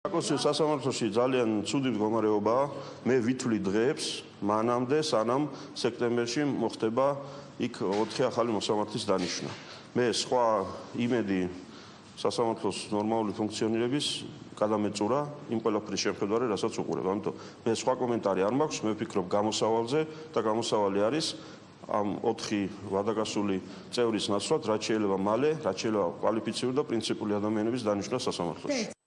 აკოსიო სასამართლოში ძალიან ცუდი მდგომარეობაა. მე ვითვლი დღეებს მანამდე, სანამ სექტემბერში მოხდება იქ 4 ახალი მოსამართლის დანიშვნა. მე სხვა იმედი სასამართლოს ნორმალური ფუნქციონირების გადამეწურა იმ ყველაფრის შეხედვარე, რასაც უყურებ. ამიტომ მე სხვა კომენტარი არ მაქვს, მე ვფიქრობ გამოსავალზე და გამოსავალი არის ამ 4 ვადაგასული წევრის ნაცვლად, რაც შეიძლება მალე, რაც შეიძლება კვალიფიციური და პრინციპული ადამიანების დანიშვნა სასამართლოში.